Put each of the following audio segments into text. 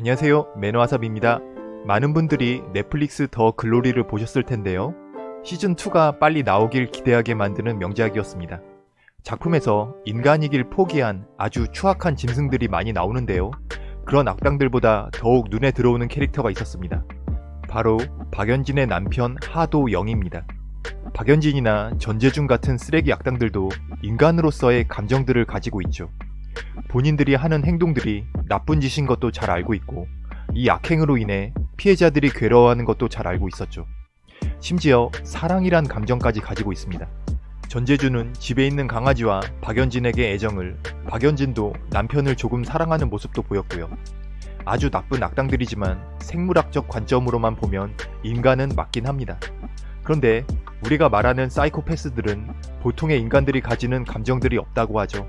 안녕하세요 매너와삽입니다. 많은 분들이 넷플릭스 더 글로리를 보셨을 텐데요. 시즌2가 빨리 나오길 기대하게 만드는 명작이었습니다. 작품에서 인간이길 포기한 아주 추악한 짐승들이 많이 나오는데요. 그런 악당들보다 더욱 눈에 들어오는 캐릭터가 있었습니다. 바로 박연진의 남편 하도영입니다. 박연진이나 전재준 같은 쓰레기 악당들도 인간으로서의 감정들을 가지고 있죠. 본인들이 하는 행동들이 나쁜 짓인 것도 잘 알고 있고 이 악행으로 인해 피해자들이 괴로워하는 것도 잘 알고 있었죠. 심지어 사랑이란 감정까지 가지고 있습니다. 전재준은 집에 있는 강아지와 박연진에게 애정을, 박연진도 남편을 조금 사랑하는 모습도 보였고요. 아주 나쁜 악당들이지만 생물학적 관점으로만 보면 인간은 맞긴 합니다. 그런데 우리가 말하는 사이코패스들은 보통의 인간들이 가지는 감정들이 없다고 하죠.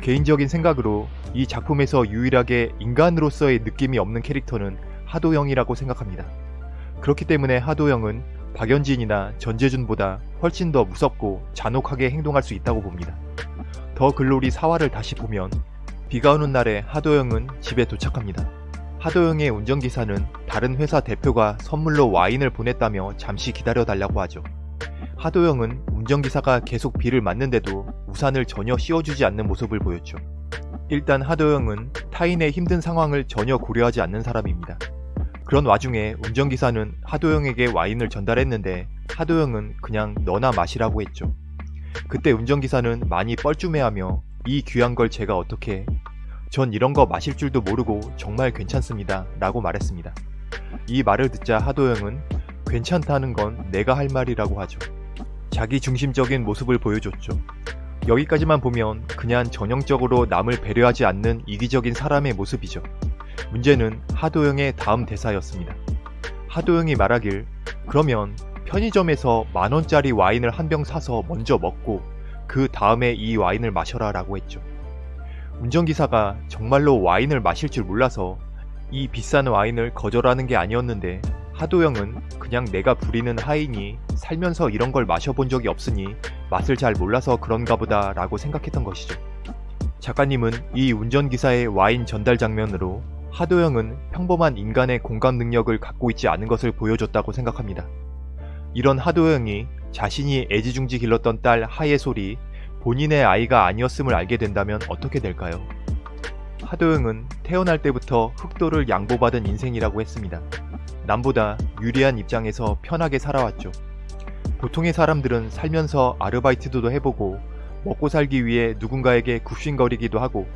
개인적인 생각으로 이 작품에서 유일하게 인간으로서의 느낌이 없는 캐릭터는 하도영이라고 생각합니다. 그렇기 때문에 하도영은 박연진이나 전재준보다 훨씬 더 무섭고 잔혹하게 행동할 수 있다고 봅니다. 더 글로리 4화를 다시 보면 비가 오는 날에 하도영은 집에 도착합니다. 하도영의 운전기사는 다른 회사 대표가 선물로 와인을 보냈다며 잠시 기다려달라고 하죠. 하도영은 운전기사가 계속 비를 맞는데도 우산을 전혀 씌워주지 않는 모습을 보였죠. 일단 하도영은 타인의 힘든 상황을 전혀 고려하지 않는 사람입니다. 그런 와중에 운전기사는 하도영에게 와인을 전달했는데 하도영은 그냥 너나 마시라고 했죠. 그때 운전기사는 많이 뻘쭘해하며 이 귀한 걸 제가 어떻게 전 이런 거 마실 줄도 모르고 정말 괜찮습니다 라고 말했습니다. 이 말을 듣자 하도영은 괜찮다는 건 내가 할 말이라고 하죠. 자기 중심적인 모습을 보여줬죠. 여기까지만 보면 그냥 전형적으로 남을 배려하지 않는 이기적인 사람의 모습이죠. 문제는 하도영의 다음 대사였습니다. 하도영이 말하길 그러면 편의점에서 만원짜리 와인을 한 병 사서 먼저 먹고 그 다음에 이 와인을 마셔라 라고 했죠. 운전기사가 정말로 와인을 마실 줄 몰라서 이 비싼 와인을 거절하는 게 아니었는데 하도영은 그냥 내가 부리는 하인이 살면서 이런 걸 마셔본 적이 없으니 맛을 잘 몰라서 그런가 보다 라고 생각했던 것이죠. 작가님은 이 운전기사의 와인 전달 장면으로 하도영은 평범한 인간의 공감 능력을 갖고 있지 않은 것을 보여줬다고 생각합니다. 이런 하도영이 자신이 애지중지 길렀던 딸 하예솔이 본인의 아이가 아니었음을 알게 된다면 어떻게 될까요? 하도영은 태어날 때부터 흑도를 양보받은 인생이라고 했습니다. 남보다 유리한 입장에서 편하게 살아왔죠. 보통의 사람들은 살면서 아르바이트도 해보고 먹고 살기 위해 누군가에게 굽신거리기도 하고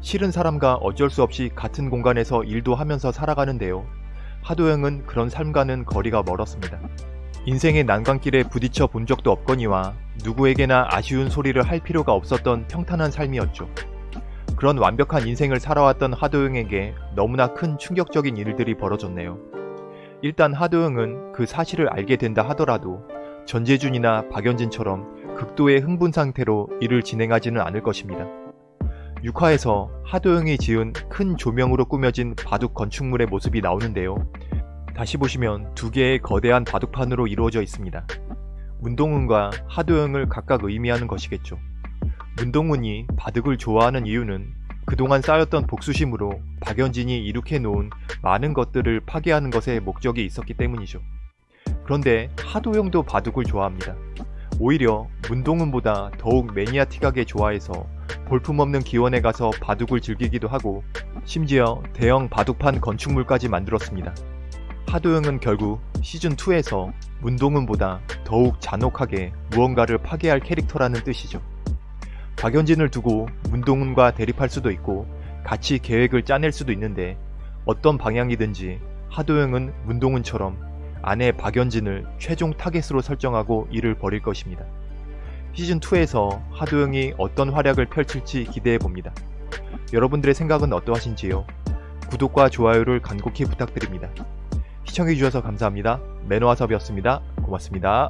싫은 사람과 어쩔 수 없이 같은 공간에서 일도 하면서 살아가는데요. 하도영은 그런 삶과는 거리가 멀었습니다. 인생의 난관길에 부딪혀 본 적도 없거니와 누구에게나 아쉬운 소리를 할 필요가 없었던 평탄한 삶이었죠. 그런 완벽한 인생을 살아왔던 하도영에게 너무나 큰 충격적인 일들이 벌어졌네요. 일단 하도영은 그 사실을 알게 된다 하더라도 전재준이나 박연진처럼 극도의 흥분 상태로 일을 진행하지는 않을 것입니다. 6화에서 하도영이 지은 큰 조명으로 꾸며진 바둑 건축물의 모습이 나오는데요. 다시 보시면 두 개의 거대한 바둑판으로 이루어져 있습니다. 문동훈과 하도영을 각각 의미하는 것이겠죠. 문동훈이 바둑을 좋아하는 이유는 그동안 쌓였던 복수심으로 박연진이 이룩해 놓은 많은 것들을 파괴하는 것에 목적이 있었기 때문이죠. 그런데 하도영도 바둑을 좋아합니다. 오히려 문동훈보다 더욱 매니아틱하게 좋아해서 볼품없는 기원에 가서 바둑을 즐기기도 하고 심지어 대형 바둑판 건축물까지 만들었습니다. 하도영은 결국 시즌2에서 문동훈보다 더욱 잔혹하게 무언가를 파괴할 캐릭터라는 뜻이죠. 박연진을 두고 문동훈과 대립할 수도 있고 같이 계획을 짜낼 수도 있는데 어떤 방향이든지 하도영은 문동훈처럼 아내 박연진을 최종 타겟으로 설정하고 일을 벌일 것입니다. 시즌2에서 하도영이 어떤 활약을 펼칠지 기대해봅니다. 여러분들의 생각은 어떠하신지요? 구독과 좋아요를 간곡히 부탁드립니다. 시청해주셔서 감사합니다. 매너와섭이었습니다. 고맙습니다.